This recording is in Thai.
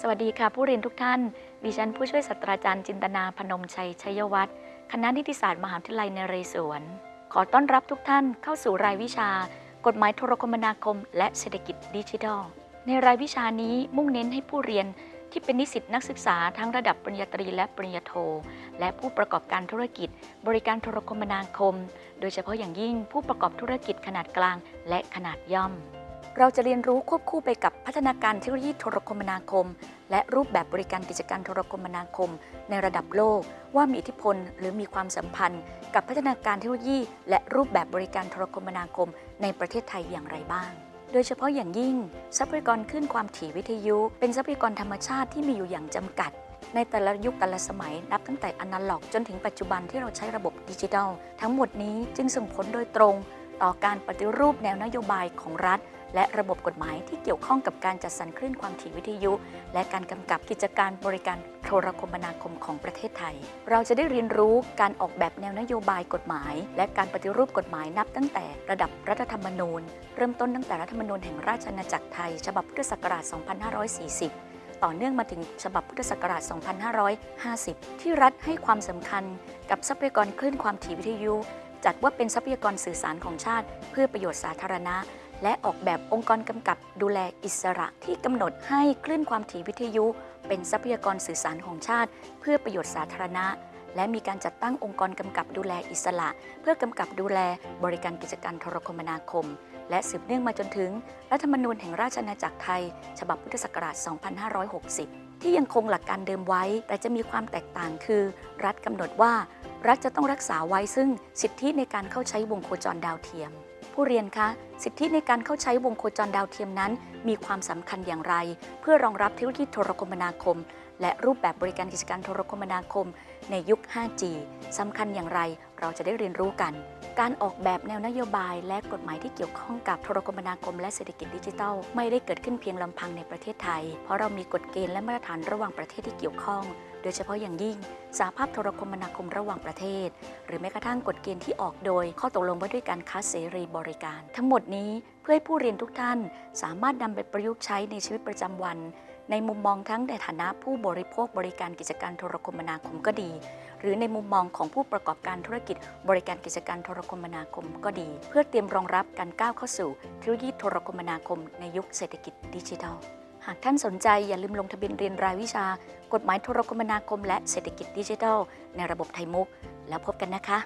สวัสดีค่ะผู้เรียนทุกท่าน ดิฉันผู้ช่วยศาสตราจารย์จินตนาพนมชัยชัยวัฒน์คณะนิติศาสตร์มหาวิทยาลัยนเรศวร ขอต้อนรับทุกท่านเข้าสู่รายวิชา กฎหมายโทรคมนาคม และเศรษฐกิจดิจิทัล ในรายวิชานี้มุ่งเน้นให้ผู้เรียนที่เป็นนิสิตนักศึกษาทั้งระดับปริญญาตรีและปริญญาโท และผู้ประกอบการธุรกิจ บริการโทรคมนาคม โดยเฉพาะอย่างยิ่งผู้ประกอบธุรกิจขนาดกลางและขนาดย่อม เราจะเรียนรู้ควบคู่ไปกับพัฒนาการเทคโนโลยีโทรคมนาคม และรูปแบบบริการกิจการโทรคมนาคม ในระดับโลก ว่ามีอิทธิพลหรือมีความสัมพันธ์ กับพัฒนาการเทคโนโลยี และรูปแบบบริการโทรคมนาคม ในประเทศไทยอย่างไรบ้าง โดยเฉพาะอย่างยิ่ง ทรัพยากรคลื่นความถี่วิทยุ เป็นทรัพยากรธรรมชาติที่มีอยู่อย่างจำกัดในแต่ละยุคแต่ละสมัยนับตั้งแต่อนาล็อก จนถึงปัจจุบันที่เราใช้ระบบดิจิทัล ทั้งหมดนี้จึงส่งผลโดยตรง ต่อการปฏิรูปแนวนโยบายของรัฐ และระบบกฎหมายที่เกี่ยวข้องกับการจัดสรรคลื่นความถี่วิทยุ และการกำกับกิจการบริการโทรคมนาคมของประเทศไทย เราจะได้เรียนรู้การออกแบบแนวนโยบายกฎหมาย และการปฏิรูปกฎหมายนับตั้งแต่ระดับรัฐธรรมนูญ เริ่มต้นตั้งแต่รัฐธรรมนูญแห่งราชอาณาจักรไทย ฉบับพุทธศักราช 2540ต่อเนื่องมาถึงฉบับพุทธศักราช 2550 ที่รัฐให้ความสำคัญกับทรัพยากรคลื่นความถี่วิทยุ จัดว่าเป็นทรัพยากรสื่อสารของชาติ เพื่อประโยชน์สาธารณะ และออกแบบองค์กรกำกับดูแลอิสระที่กำหนดให้คลื่นความถี่วิทยุ เป็นทรัพยากรสื่อสารของชาติ เพื่อประโยชน์สาธารณะ และมีการจัดตั้งองค์กรกำกับดูแลอิสระ เพื่อกำกับดูแลบริการกิจการโทรคมนาคม และสืบเนื่องมาจนถึง รัฐธรรมนูญแห่งราชอาณาจักรไทย ฉบับพุทธศักราช 2560 ที่ยังคงหลักการเดิมไว้ แต่จะมีความแตกต่างคือ รัฐกำหนดว่า รัฐจะต้องรักษาไว้ซึ่งสิทธิในการเข้าใช้วงโคจรดาวเทียม ผู้เรียนคะสิทธิในการเข้าใช้วงโคจรดาวเทียมนั้น มีความสำคัญอย่างไร เพื่อรองรับเทคโนโลยีโทรคมนาคม และรูปแบบบริการกิจการโทรคมนาคม ในยุค 5G สำคัญอย่างไร เราจะได้เรียนรู้กัน การออกแบบแนวนโยบาย และกฎหมายที่เกี่ยวข้องกับโทรคมนาคมและเศรษฐกิจดิจิทัล ไม่ได้เกิดขึ้นเพียงลำพังในประเทศไทย เพราะเรามีกฎเกณฑ์และมาตรฐานระหว่างประเทศที่เกี่ยวข้อง โดยเฉพาะอย่างยิ่งสหภาพโทรคมนาคมระหว่างประเทศ หรือแม้กระทั่งกฎเกณฑ์ที่ออกโดย ข้อตกลงว่าด้วยการค้าเสรีบริการ ทั้งหมดนี้เพื่อให้ผู้เรียนทุกท่าน สามารถนำไปประยุกต์ใช้ในชีวิตประจำวัน ในมุมมองทั้งในฐานะผู้บริโภคบริการกิจการโทรคมนาคมก็ดี หรือในมุมมองของผู้ประกอบการธุรกิจ บริการกิจการโทรคมนาคมก็ดี เพื่อเตรียมรองรับการก้าวเข้าสู่เทคโนโลยีโทรคมนาคมในยุคเศรษฐกิจดิจิทัล หากท่านสนใจอย่าลืมลงทะเบียนเรียนรายวิชา กฎหมายโทรคมนาคม และเศรษฐกิจดิจิทัล ในระบบไทยมุก แล้วพบกันนะคะ